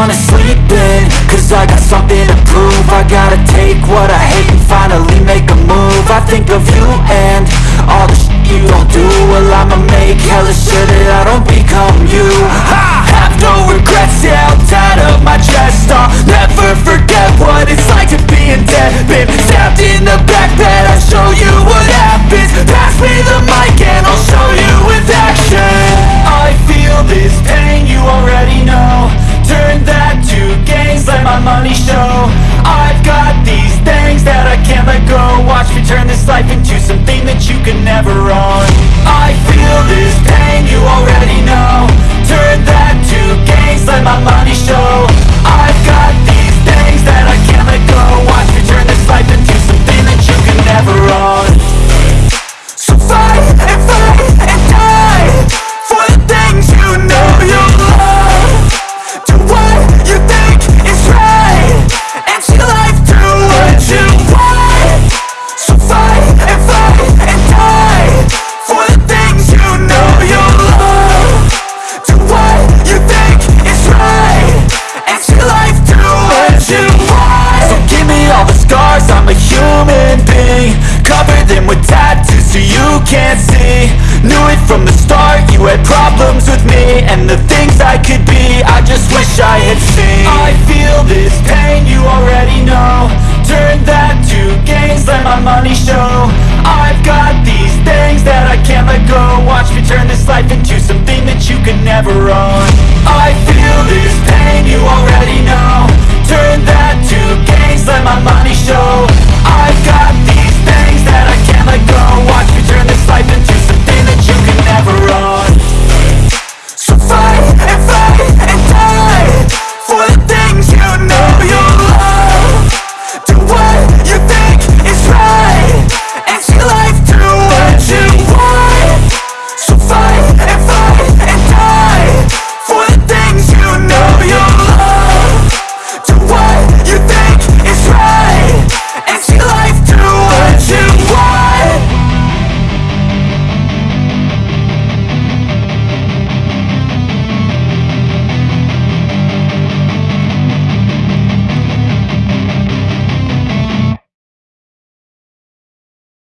wanna sleep in Cause I got something to prove. I gotta take what I hate and finally make a move. I think of you and can never run. can't see. Knew it from the start, you had problems with me And the things I could be, I just wish I had seen. I feel this pain, you already know. Turn that to gains, let my money show. I've got these things that I can't let go. Watch me turn this life into something that you could never own.